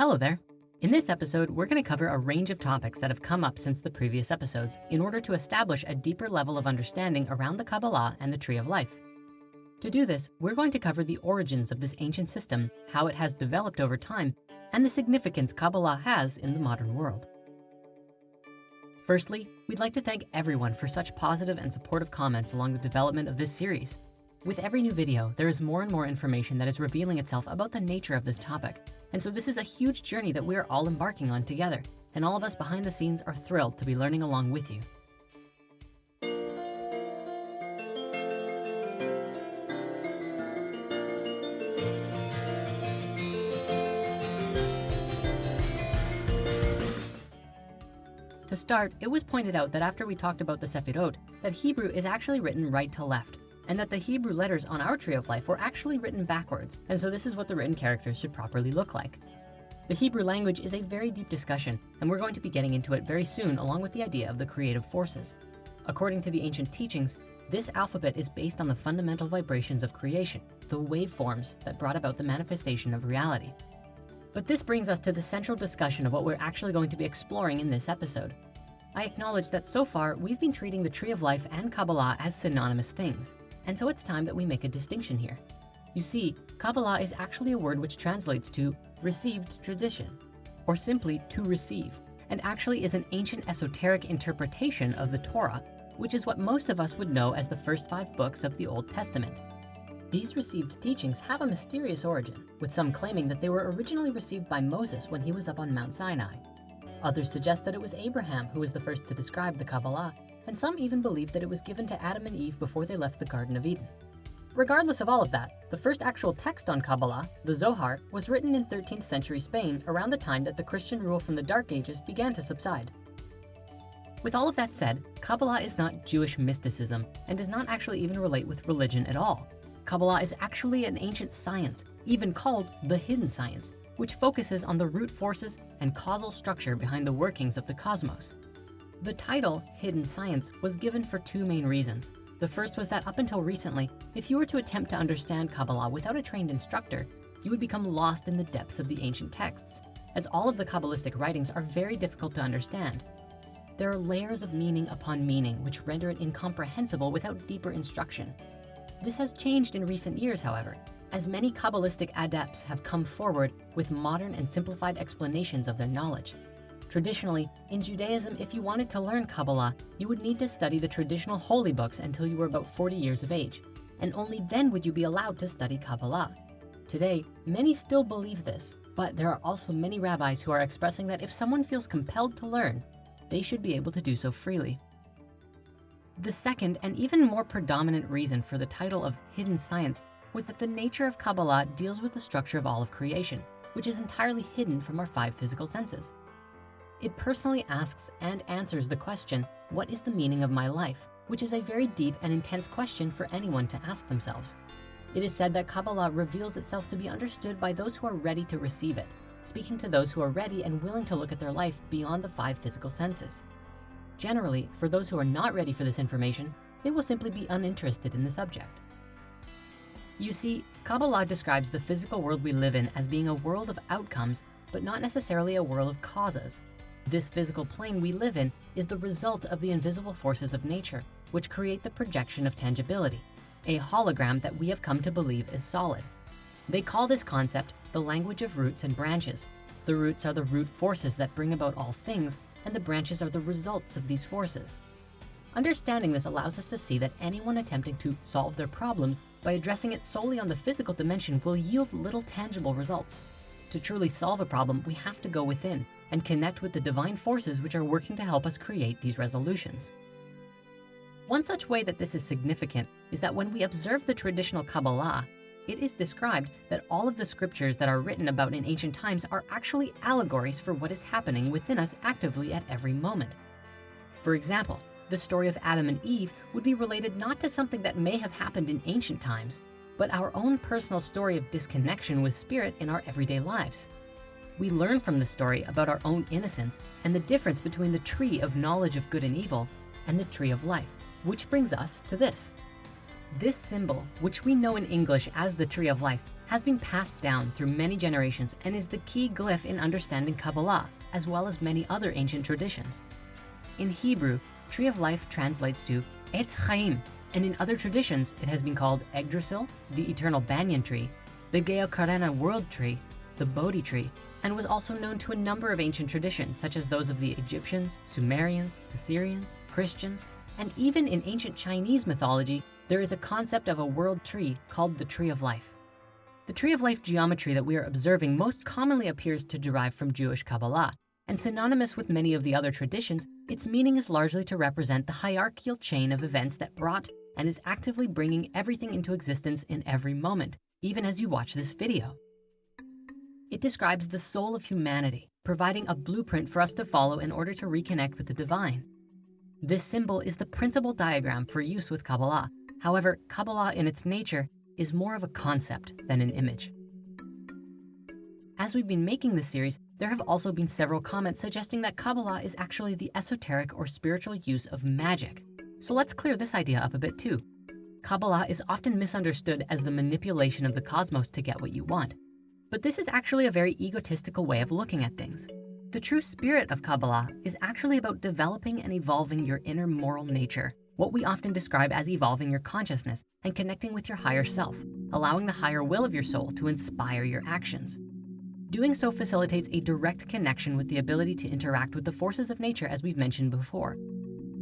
Hello there. In this episode, we're gonna cover a range of topics that have come up since the previous episodes in order to establish a deeper level of understanding around the Kabbalah and the Tree of Life. To do this, we're going to cover the origins of this ancient system, how it has developed over time, and the significance Kabbalah has in the modern world. Firstly, we'd like to thank everyone for such positive and supportive comments along the development of this series. With every new video, there is more and more information that is revealing itself about the nature of this topic. And so this is a huge journey that we are all embarking on together. And all of us behind the scenes are thrilled to be learning along with you. To start, it was pointed out that after we talked about the Sefirot, that Hebrew is actually written right to left, and that the Hebrew letters on our Tree of Life were actually written backwards. And so this is what the written characters should properly look like. The Hebrew language is a very deep discussion, and we're going to be getting into it very soon along with the idea of the creative forces. According to the ancient teachings, this alphabet is based on the fundamental vibrations of creation, the waveforms that brought about the manifestation of reality. But this brings us to the central discussion of what we're actually going to be exploring in this episode. I acknowledge that so far, we've been treating the Tree of Life and Kabbalah as synonymous things, and so it's time that we make a distinction here. You see, Kabbalah is actually a word which translates to received tradition, or simply to receive, and actually is an ancient esoteric interpretation of the Torah, which is what most of us would know as the first five books of the Old Testament. These received teachings have a mysterious origin, with some claiming that they were originally received by Moses when he was up on Mount Sinai. Others suggest that it was Abraham who was the first to describe the Kabbalah, and some even believe that it was given to Adam and Eve before they left the Garden of Eden. Regardless of all of that, the first actual text on Kabbalah, the Zohar, was written in 13th century Spain around the time that the Christian rule from the Dark Ages began to subside. With all of that said, Kabbalah is not Jewish mysticism and does not actually even relate with religion at all. Kabbalah is actually an ancient science, even called the hidden science, which focuses on the root forces and causal structure behind the workings of the cosmos. The title, Hidden Science, was given for two main reasons. The first was that up until recently, if you were to attempt to understand Kabbalah without a trained instructor, you would become lost in the depths of the ancient texts, as all of the Kabbalistic writings are very difficult to understand. There are layers of meaning upon meaning which render it incomprehensible without deeper instruction. This has changed in recent years, however, as many Kabbalistic adepts have come forward with modern and simplified explanations of their knowledge. Traditionally, in Judaism, if you wanted to learn Kabbalah, you would need to study the traditional holy books until you were about 40 years of age, and only then would you be allowed to study Kabbalah. Today, many still believe this, but there are also many rabbis who are expressing that if someone feels compelled to learn, they should be able to do so freely. The second and even more predominant reason for the title of hidden science was that the nature of Kabbalah deals with the structure of all of creation, which is entirely hidden from our five physical senses. It personally asks and answers the question, what is the meaning of my life? Which is a very deep and intense question for anyone to ask themselves. It is said that Kabbalah reveals itself to be understood by those who are ready to receive it, speaking to those who are ready and willing to look at their life beyond the five physical senses. Generally, for those who are not ready for this information, they will simply be uninterested in the subject. You see, Kabbalah describes the physical world we live in as being a world of outcomes, but not necessarily a world of causes. This physical plane we live in is the result of the invisible forces of nature, which create the projection of tangibility, a hologram that we have come to believe is solid. They call this concept the language of roots and branches. The roots are the root forces that bring about all things, and the branches are the results of these forces. Understanding this allows us to see that anyone attempting to solve their problems by addressing it solely on the physical dimension will yield little tangible results. To truly solve a problem, we have to go within and connect with the divine forces which are working to help us create these resolutions. One such way that this is significant is that when we observe the traditional Kabbalah, it is described that all of the scriptures that are written about in ancient times are actually allegories for what is happening within us actively at every moment. For example, the story of Adam and Eve would be related not to something that may have happened in ancient times, but our own personal story of disconnection with spirit in our everyday lives. We learn from the story about our own innocence and the difference between the tree of knowledge of good and evil and the tree of life, which brings us to this. This symbol, which we know in English as the tree of life, has been passed down through many generations and is the key glyph in understanding Kabbalah, as well as many other ancient traditions. In Hebrew, tree of life translates to Etz Chaim, and in other traditions, it has been called Yggdrasil, the eternal banyan tree, the Gaokerena world tree, the Bodhi tree, and was also known to a number of ancient traditions, such as those of the Egyptians, Sumerians, Assyrians, Christians, and even in ancient Chinese mythology, there is a concept of a world tree called the Tree of Life. The Tree of Life geometry that we are observing most commonly appears to derive from Jewish Kabbalah, and synonymous with many of the other traditions, its meaning is largely to represent the hierarchical chain of events that brought and is actively bringing everything into existence in every moment, even as you watch this video. It describes the soul of humanity, providing a blueprint for us to follow in order to reconnect with the divine. This symbol is the principal diagram for use with Kabbalah. However, Kabbalah in its nature is more of a concept than an image. As we've been making this series, there have also been several comments suggesting that Kabbalah is actually the esoteric or spiritual use of magic. So let's clear this idea up a bit too. Kabbalah is often misunderstood as the manipulation of the cosmos to get what you want. But this is actually a very egotistical way of looking at things. The true spirit of Kabbalah is actually about developing and evolving your inner moral nature, what we often describe as evolving your consciousness and connecting with your higher self, allowing the higher will of your soul to inspire your actions. Doing so facilitates a direct connection with the ability to interact with the forces of nature as we've mentioned before.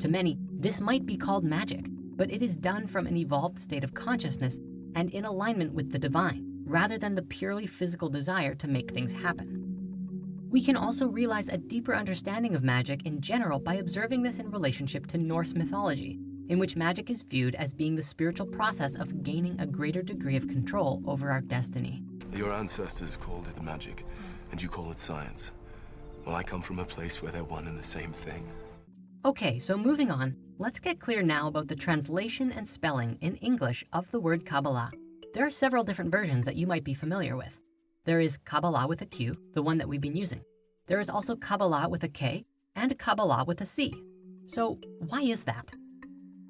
To many, this might be called magic, but it is done from an evolved state of consciousness and in alignment with the divine, rather than the purely physical desire to make things happen. We can also realize a deeper understanding of magic in general by observing this in relationship to Norse mythology, in which magic is viewed as being the spiritual process of gaining a greater degree of control over our destiny. Your ancestors called it magic, and you call it science. Well, I come from a place where they're one and the same thing. Okay, so moving on, let's get clear now about the translation and spelling in English of the word Kabbalah. There are several different versions that you might be familiar with. There is Kabbalah with a Q, the one that we've been using. There is also Kabbalah with a K and Kabbalah with a C. So why is that?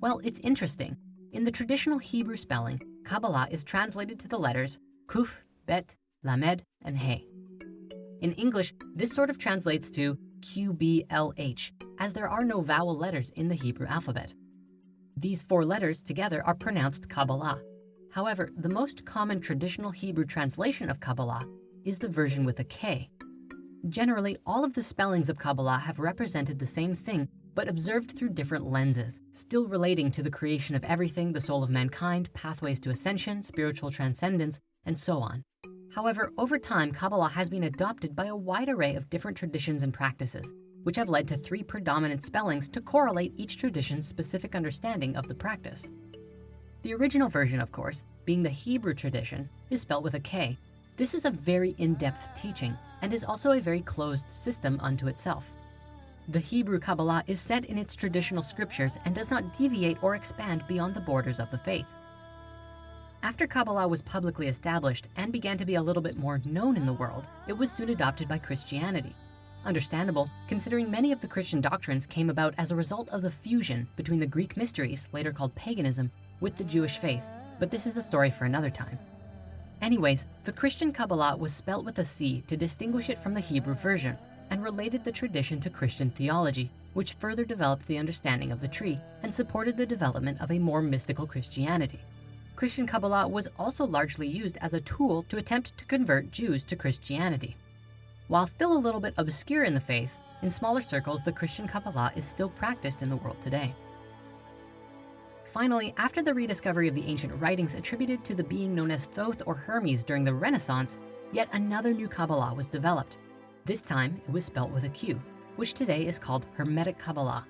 Well, it's interesting. In the traditional Hebrew spelling, Kabbalah is translated to the letters Kuf, Bet, Lamed, and He. In English, this sort of translates to QBLH, as there are no vowel letters in the Hebrew alphabet. These four letters together are pronounced Kabbalah. However, the most common traditional Hebrew translation of Kabbalah is the version with a K. Generally, all of the spellings of Kabbalah have represented the same thing, but observed through different lenses, still relating to the creation of everything, the soul of mankind, pathways to ascension, spiritual transcendence, and so on. However, over time, Kabbalah has been adopted by a wide array of different traditions and practices, which have led to three predominant spellings to correlate each tradition's specific understanding of the practice. The original version, of course, being the Hebrew tradition, is spelled with a K. This is a very in-depth teaching and is also a very closed system unto itself. The Hebrew Kabbalah is set in its traditional scriptures and does not deviate or expand beyond the borders of the faith. After Kabbalah was publicly established and began to be a little bit more known in the world, it was soon adopted by Christianity. Understandable, considering many of the Christian doctrines came about as a result of the fusion between the Greek mysteries, later called paganism, with the Jewish faith, but this is a story for another time. Anyways, the Christian Kabbalah was spelt with a C to distinguish it from the Hebrew version and related the tradition to Christian theology, which further developed the understanding of the tree and supported the development of a more mystical Christianity. Christian Kabbalah was also largely used as a tool to attempt to convert Jews to Christianity. While still a little bit obscure in the faith, in smaller circles, the Christian Kabbalah is still practiced in the world today. Finally, after the rediscovery of the ancient writings attributed to the being known as Thoth or Hermes during the Renaissance, yet another new Kabbalah was developed. This time, it was spelt with a Q, which today is called Hermetic Kabbalah.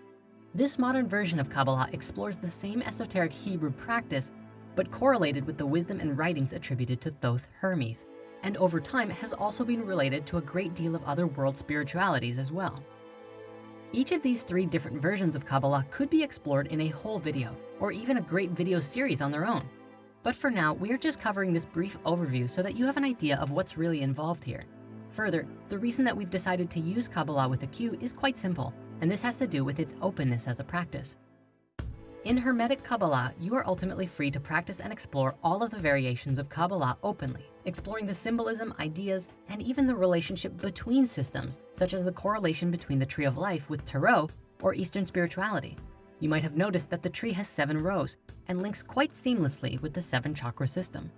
This modern version of Kabbalah explores the same esoteric Hebrew practice, but correlated with the wisdom and writings attributed to Thoth Hermes, and over time has also been related to a great deal of other world spiritualities as well. Each of these three different versions of Kabbalah could be explored in a whole video, or even a great video series on their own. But for now, we are just covering this brief overview so that you have an idea of what's really involved here. Further, the reason that we've decided to use Kabbalah with a Q is quite simple, and this has to do with its openness as a practice. In Hermetic Kabbalah, you are ultimately free to practice and explore all of the variations of Kabbalah openly, exploring the symbolism, ideas, and even the relationship between systems, such as the correlation between the Tree of Life with Tarot or Eastern spirituality. You might have noticed that the tree has seven rows and links quite seamlessly with the seven chakra system.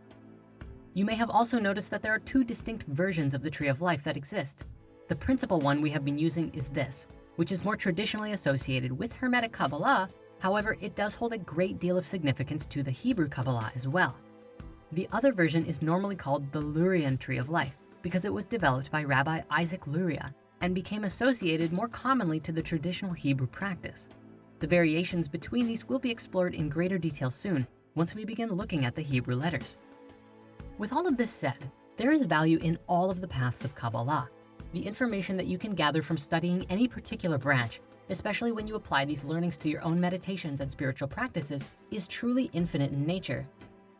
You may have also noticed that there are two distinct versions of the Tree of Life that exist. The principal one we have been using is this, which is more traditionally associated with Hermetic Kabbalah. However, it does hold a great deal of significance to the Hebrew Kabbalah as well. The other version is normally called the Lurian Tree of Life because it was developed by Rabbi Isaac Luria and became associated more commonly to the traditional Hebrew practice. The variations between these will be explored in greater detail soon once we begin looking at the Hebrew letters. With all of this said, there is value in all of the paths of Kabbalah. The information that you can gather from studying any particular branch, especially when you apply these learnings to your own meditations and spiritual practices, is truly infinite in nature.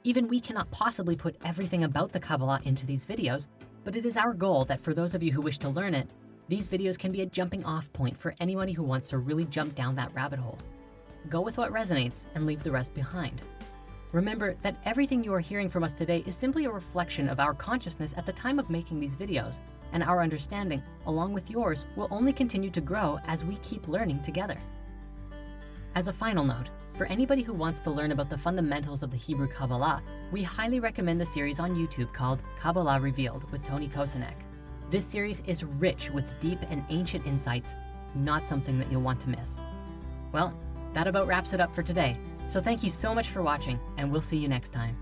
Even we cannot possibly put everything about the Kabbalah into these videos, but it is our goal that for those of you who wish to learn it, these videos can be a jumping off point for anybody who wants to really jump down that rabbit hole. Go with what resonates and leave the rest behind. Remember that everything you are hearing from us today is simply a reflection of our consciousness at the time of making these videos, and our understanding, along with yours, will only continue to grow as we keep learning together. As a final note, for anybody who wants to learn about the fundamentals of the Hebrew Kabbalah, we highly recommend the series on YouTube called Kabbalah Revealed with Tony Kosinec. This series is rich with deep and ancient insights, not something that you'll want to miss. Well, that about wraps it up for today. So thank you so much for watching and we'll see you next time.